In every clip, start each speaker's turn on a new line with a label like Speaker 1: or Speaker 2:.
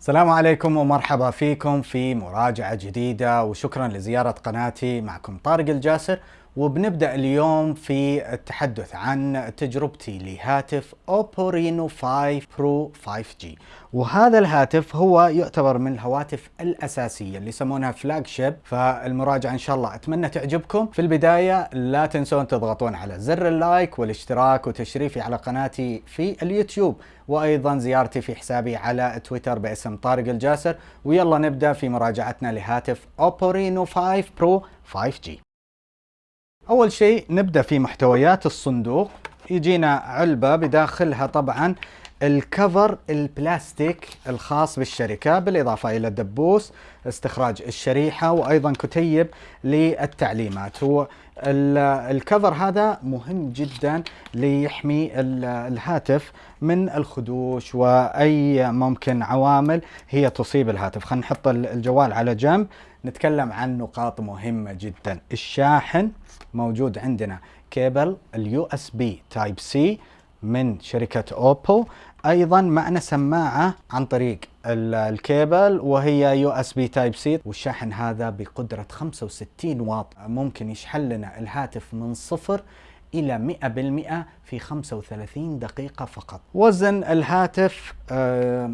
Speaker 1: السلام عليكم ومرحبا فيكم في مراجعة جديدة وشكرا لزيارة قناتي معكم طارق الجاسر وبنبدأ اليوم في التحدث عن تجربتي لهاتف Oppo Reno 5 Pro 5G وهذا الهاتف هو يعتبر من الهواتف الأساسية اللي يسمونها flagship فالمراجعة إن شاء الله أتمنى تعجبكم. في البداية لا تنسون تضغطون على زر ال like والاشتراك وتشريفي على قناتي في اليوتيوب. وأيضا زيارتي في حسابي على تويتر باسم طارق الجاسر. ويلا نبدأ في مراجعتنا لهاتف اوبو رينو 5 برو 5G أول شيء نبدأ في محتويات الصندوق. يجينا علبة بداخلها طبعا الكفر البلاستيك الخاص بالشركة بالإضافة إلى دبوس استخراج الشريحة وأيضا كتيب للتعليمات. هو الكفر هذا مهم جدا ليحمي الهاتف من الخدوش وأي ممكن عوامل هي تصيب الهاتف. خلينا نحط الجوال على جنب نتكلم عن نقاط مهمة جدا. الشاحن موجود عندنا. cable ال USB Type-C من شركة اوبو أيضا معنا سماعة عن طريق الكيبل وهي USB Type-C والشاحن هذا بقدرة 65 واط. ممكن يشحن لنا الهاتف من صفر إلى 100% في 35 دقيقة فقط. وزن الهاتف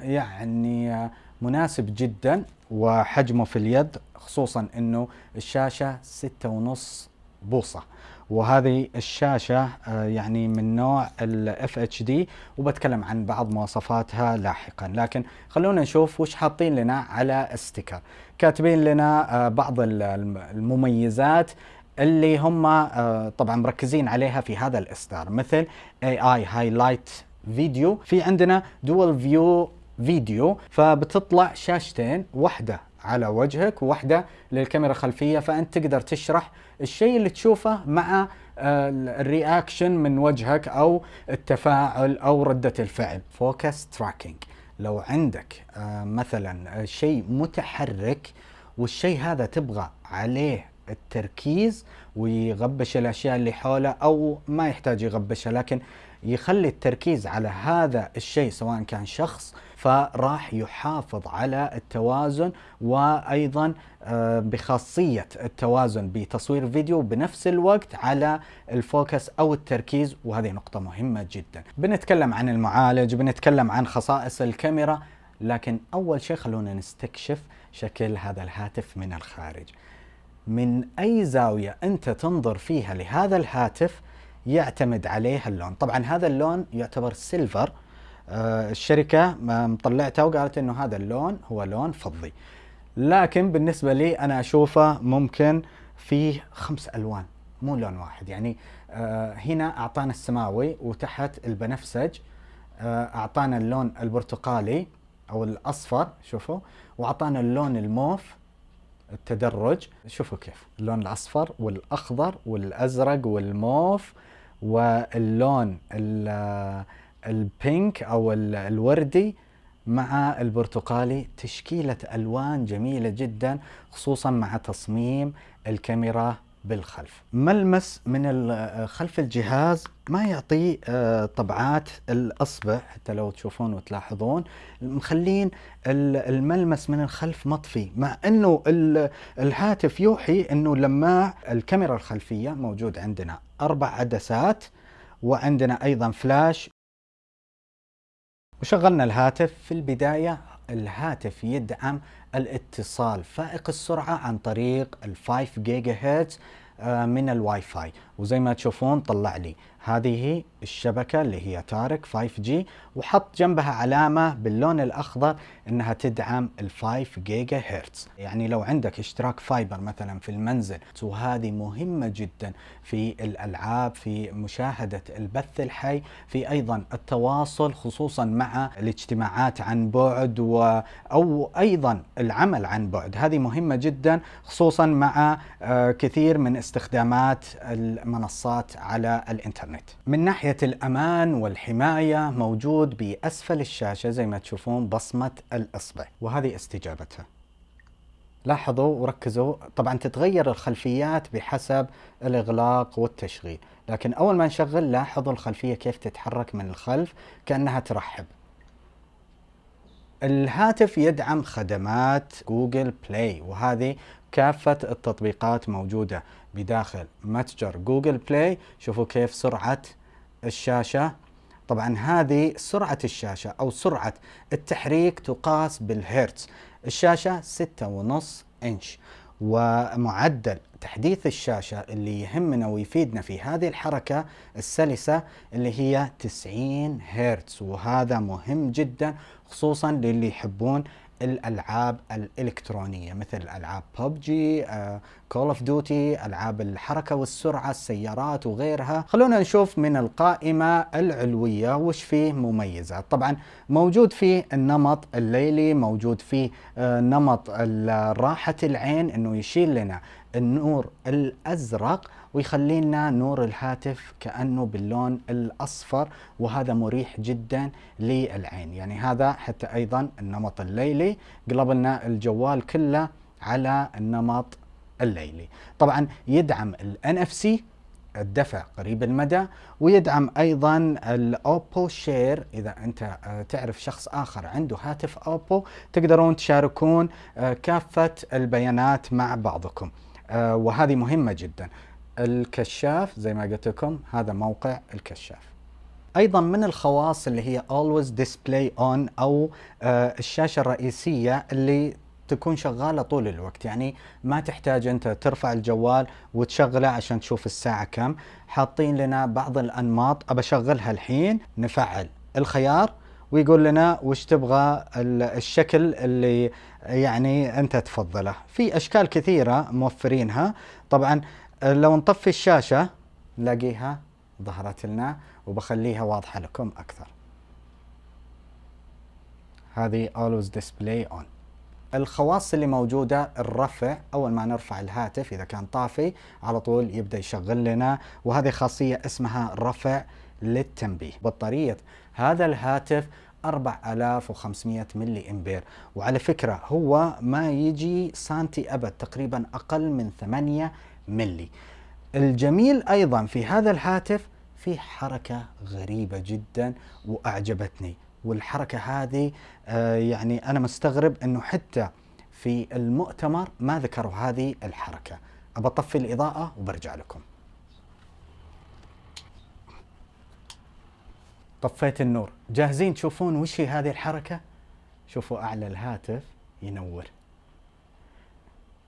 Speaker 1: يعني مناسب جدا وحجمه في اليد خصوصا إنه الشاشة 6.5 بوصة. وهذه الشاشة آه، يعني من نوع ال FHD وبتكلم عن بعض مواصفاتها لاحقا. لكن خلونا نشوف وش حاطين لنا على استيكر. كاتبين لنا آه، بعض المميزات اللي هم آه، طبعا مركزين عليها في هذا الإصدار. مثل AI Highlight video في عندنا dual view video فبتطلع شاشتين واحدة على وجهك وواحدة للكاميرا الخلفية فأنت تقدر تشرح الشيء اللي تشوفه مع آه، ال reaction من وجهك أو التفاعل أو ردة الفعل. focus tracking لو عندك آه، مثلا شيء متحرك والشيء هذا تبغى عليه التركيز ويغبش الأشياء اللي حوله أو ما يحتاج يغبشها لكن يخلي التركيز على هذا الشيء سواء كان شخص فراح يحافظ على التوازن وأيضا آه، بخاصية التوازن بتصوير فيديو بنفس الوقت على الفوكس أو التركيز وهذه نقطة مهمة جدا. بنتكلم عن المعالج، بنتكلم عن خصائص الكاميرا، لكن أول شيء خلونا نستكشف شكل هذا الهاتف من الخارج. من أي زاوية أنت تنظر فيها لهذا الهاتف يعتمد عليه اللون. طبعا هذا اللون يعتبر سيلفر آه الشركة مطلعته وقالت إنه هذا اللون هو لون فضي. لكن بالنسبة لي أنا أشوفه ممكن فيه خمس ألوان مو لون واحد. يعني آه هنا أعطانا السماوي وتحت البنفسج آه أعطانا اللون البرتقالي أو الأصفر شوفوا وأعطانا اللون الموف التدرج. شوفوا كيف اللون الأصفر والأخضر والأزرق والموف. واللون البينك أو الوردي مع البرتقالي تشكيلة ألوان جميلة جدا خصوصا مع تصميم الكاميرا بالخلف. ملمس من خلف الجهاز؟ ما يعطي آه، طبعات الأصبع حتى لو تشوفون وتلاحظون. مخلين الملمس من الخلف مطفي مع إنه الهاتف يوحي إنه لماع الكاميرا الخلفية موجود عندنا. أربع عدسات وعندنا أيضا فلاش وشغلنا الهاتف. في البداية الهاتف يدعم الاتصال فائق السرعة عن طريق ال 5 جيجا هرتز من الواي فاي. وزي ما تشوفون طلع لي. هذه الشبكة اللي هي تارك 5G وحط جنبها علامة باللون الأخضر أنها تدعم ال 5 جيجا هرتز يعني لو عندك اشتراك fiber مثلا في المنزل وهذه مهمة جدا في الألعاب في مشاهدة البث الحي في أيضا التواصل خصوصا مع الاجتماعات عن بعد و أو أيضا العمل عن بعد. هذه مهمة جدا خصوصا مع آه، كثير من استخدامات المنصات على الإنترنت. من ناحية الأمان والحماية موجود بأسفل الشاشة زي ما تشوفون بصمة الإصبع وهذه استجابتها. لاحظوا وركزوا طبعا تتغير الخلفيات بحسب الإغلاق والتشغيل لكن أول ما نشغل لاحظوا الخلفية كيف تتحرك من الخلف كأنها ترحب. الهاتف يدعم خدمات جوجل بلاي وهذه كافة التطبيقات موجودة. بداخل متجر جوجل بلاي. شوفوا كيف سرعة الشاشة. طبعا هذه سرعة الشاشة أو سرعة التحريك تقاس بالهرتز. الشاشة 6.5 إنش. ومعدل تحديث الشاشة اللي يهمنا ويفيدنا في هذه الحركة السلسة اللي هي 90 هرتز. وهذا مهم جدا خصوصا للي يحبون الألعاب الإلكترونية مثل ألعاب ببجي كول اوف ديوتي ألعاب الحركة والسرعة السيارات وغيرها. خلونا نشوف من القائمة العلوية وش فيه مميزات. طبعا موجود فيه النمط الليلي موجود فيه آه، نمط راحة العين إنه يشيل لنا النور الأزرق ويخلي لنا نور الهاتف كأنه باللون الأصفر وهذا مريح جدا للعين. يعني هذا حتى أيضا النمط الليلي قلب لنا الجوال كله على النمط الليلي. طبعا يدعم ال NFC الدفع قريب المدى ويدعم أيضا الاوبو شير إذا أنت آه، تعرف شخص آخر عنده هاتف اوبو تقدرون تشاركون آه، كافة البيانات مع بعضكم. وهذه مهمة جدا. الكشاف زي ما قلت لكم هذا موقع الكشاف. أيضا من الخواص اللي هي always display on أو الشاشة الرئيسية اللي تكون شغالة طول الوقت. يعني ما تحتاج أنت ترفع الجوال وتشغله عشان تشوف الساعة كم. حاطين لنا بعض الأنماط أبى أشغلها الحين نفعل. الخيار؟ ويقول لنا وش تبغى الشكل اللي يعني أنت تفضله. في أشكال كثيرة موفرينها. طبعا لو نطفي الشاشة نلاقيها ظهرت لنا وبخليها واضحة لكم أكثر. هذه always display on. الخواص اللي موجودة الرفع أول ما نرفع الهاتف إذا كان طافي على طول يبدأ يشغل لنا. وهذه خاصية اسمها رفع للتنبيه بطارية هذا الهاتف 4500 ملي إمبير. وعلى فكرة هو ما يجي سانتي أبد تقريبا أقل من 8 ملي. الجميل أيضا في هذا الهاتف في حركة غريبة جدا وأعجبتني. والحركة هذه آه، يعني أنا مستغرب أنه حتى في المؤتمر ما ذكروا هذه الحركة. أبطفي الإضاءة وبرجع لكم. طفيت النور. جاهزين تشوفون وش هي هذه الحركة؟ شوفوا أعلى الهاتف ينور.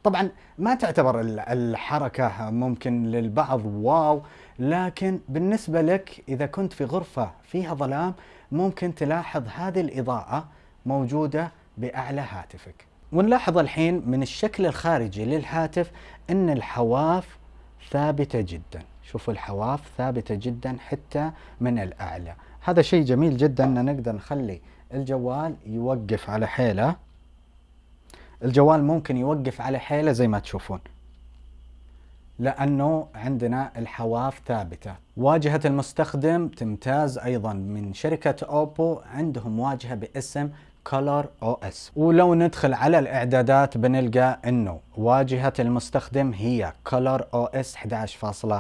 Speaker 1: طبعا ما تعتبر الحركة ممكن للبعض واو لكن بالنسبة لك إذا كنت في غرفة فيها ظلام ممكن تلاحظ هذه الإضاءة موجودة بأعلى هاتفك. ونلاحظ الحين من الشكل الخارجي للهاتف أن الحواف ثابتة جدا. شوفوا الحواف ثابتة جدا حتى من الأعلى. هذا شيء جميل جدا أن نقدر نخلي الجوال يوقف على حيلة. الجوال ممكن يوقف على حيلة زي ما تشوفون. لأنه عندنا الحواف ثابتة. واجهة المستخدم تمتاز أيضا من شركة أوبو عندهم واجهة باسم Color OS ولو ندخل على الإعدادات بنلقى أنه واجهة المستخدم هي Color OS 11.1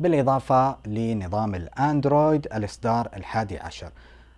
Speaker 1: بالإضافة لنظام الأندرويد الإصدار الحادي عشر.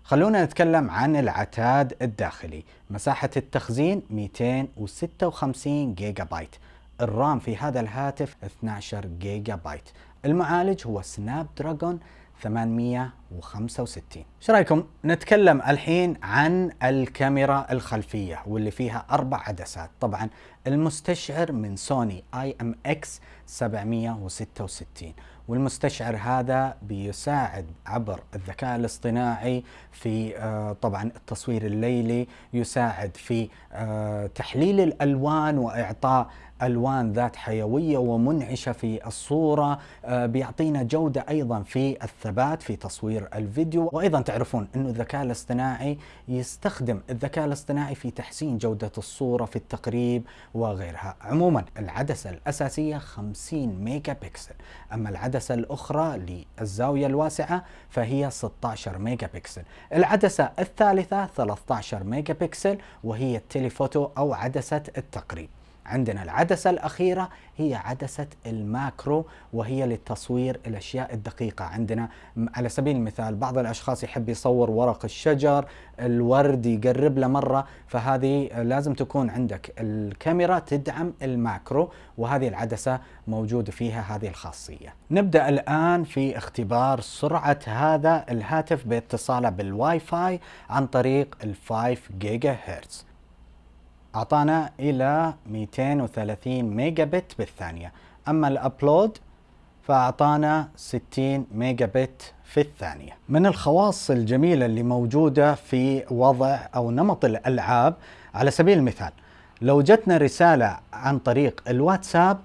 Speaker 1: خلونا نتكلم عن العتاد الداخلي. مساحة التخزين 256 جيجا بايت ال RAM في هذا الهاتف 12 جيجا بايت المعالج هو سناب دراجون 865 إيش رأيكم؟ نتكلم الحين عن الكاميرا الخلفية واللي فيها أربع عدسات. طبعا المستشعر من سوني IMX 766 والمستشعر هذا بيساعد عبر الذكاء الاصطناعي في آه، طبعا التصوير الليلي يساعد في آه، تحليل الألوان وإعطاء ألوان ذات حيوية ومنعشة في الصورة آه، بيعطينا جودة أيضا في الثبات في تصوير الفيديو. وأيضا تعرفون إنه الذكاء الاصطناعي يستخدم الذكاء الاصطناعي في تحسين جودة الصورة في التقريب وغيرها. عموما العدسة الأساسية 50 ميجا بكسل أما العدسة الأخرى للزاوية الواسعة فهي 16 ميجا بكسل العدسة الثالثة 13 ميجا بكسل وهي ال telephoto أو عدسة التقريب. عندنا العدسة الأخيرة هي عدسة ال macro وهي لتصوير الأشياء الدقيقة. عندنا على سبيل المثال بعض الأشخاص يحب يصور ورق الشجر الورد يقرب له مرة فهذه لازم تكون عندك الكاميرا تدعم ال macro وهذه العدسة موجود فيها هذه الخاصية. نبدأ الآن في اختبار سرعة هذا الهاتف باتصاله بالواي فاي عن طريق ال 5 جيجا هرتز. أعطانا إلى 230 ميجا بت بالثانية. أما ال upload فأعطانا 60 ميجا بت في الثانية. من الخواص الجميلة اللي موجودة في وضع أو نمط الألعاب على سبيل المثال لو جتنا رسالة عن طريق الواتساب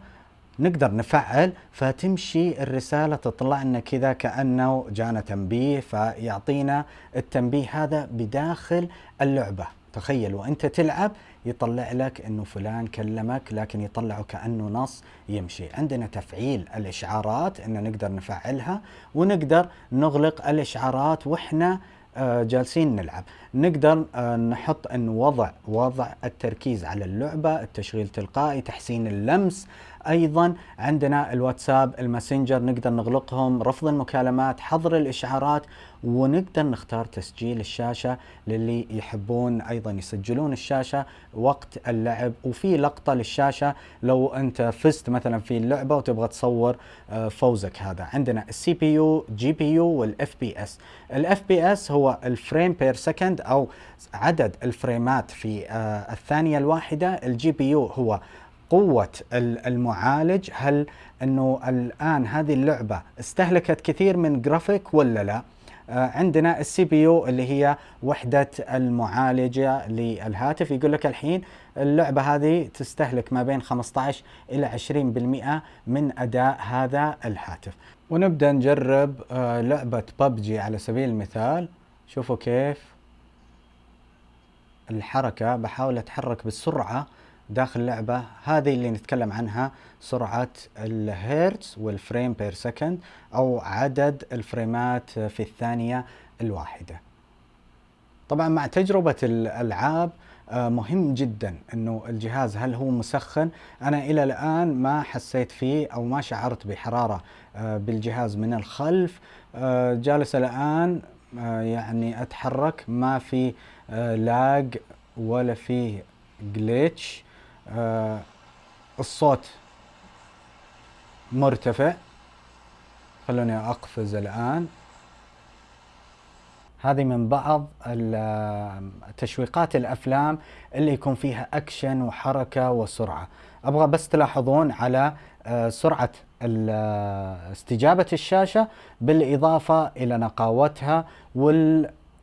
Speaker 1: نقدر نفعل فتمشي الرسالة تطلع لنا كذا كأنه جانا تنبيه فيعطينا التنبيه هذا بداخل اللعبة. تخيل وإنت تلعب يطلع لك إنه فلان كلمك لكن يطلعه كأنه نص يمشي. عندنا تفعيل الإشعارات إن نقدر نفعلها ونقدر نغلق الإشعارات وإحنا آه، جالسين نلعب. نقدر آه، نحط ان وضع وضع التركيز على اللعبة التشغيل تلقائي تحسين اللمس أيضا عندنا الواتساب الماسنجر نقدر نغلقهم رفض المكالمات حظر الإشعارات ونقدر نختار تسجيل الشاشة للي يحبون أيضا يسجلون الشاشة وقت اللعب. وفي لقطة للشاشة لو أنت فزت مثلا في اللعبة وتبغى تصور آه، فوزك هذا. عندنا السي بي يو جي بي يو والإف بي إس. ال FPS هو ال frame per second أو عدد ال frameات في آه، الثانية الواحدة. ال GPU هو قوة المعالج هل إنه الآن هذه اللعبة استهلكت كثير من جرافيك ولا لا؟ آه، عندنا ال CPU اللي هي وحدة المعالجة للهاتف. يقول لك الحين اللعبة هذه تستهلك ما بين 15 إلى 20% من أداء هذا الهاتف. ونبدأ نجرب آه، لعبة ببجي على سبيل المثال. شوفوا كيف الحركة بحاول أتحرك بالسرعة داخل اللعبة. هذه اللي نتكلم عنها سرعة الهيرتز وال frame per second أو عدد ال frame ات في الثانية الواحدة. طبعا مع تجربة الألعاب آه، مهم جدا إنه الجهاز هل هو مسخن. أنا إلى الآن ما حسيت فيه أو ما شعرت بحرارة آه، بالجهاز من الخلف. آه، جالس الآن يعني أتحرك. ما في لاج ولا في جليتش الصوت مرتفع. خلوني أقفز الآن. هذه من بعض تشويقات الأفلام اللي يكون فيها أكشن وحركة وسرعة. أبغى بس تلاحظون على آه، سرعة استجابة الشاشة بالإضافة إلى نقاوتها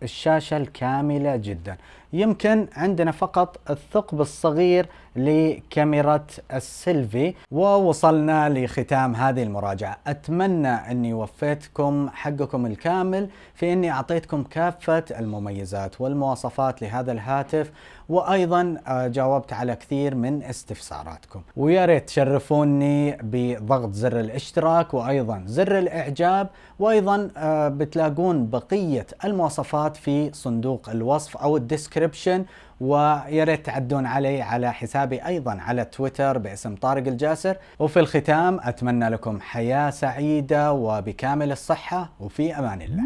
Speaker 1: والشاشه الكاملة جدا. يمكن عندنا فقط الثقب الصغير لكاميرا السيلفي ووصلنا لختام هذه المراجعة. أتمنى أني وفيتكم حقكم الكامل في أني أعطيتكم كافة المميزات والمواصفات لهذا الهاتف وأيضا آه، جاوبت على كثير من استفساراتكم. ويا ريت تشرفوني بضغط زر الاشتراك وأيضا زر الإعجاب وأيضا آه، بتلاقون بقية المواصفات في صندوق الوصف أو ال description ويا ريت تعدون علي على حسابي أيضا على تويتر باسم طارق الجاسر. وفي الختام أتمنى لكم حياة سعيدة وبكامل الصحة وفي أمان الله.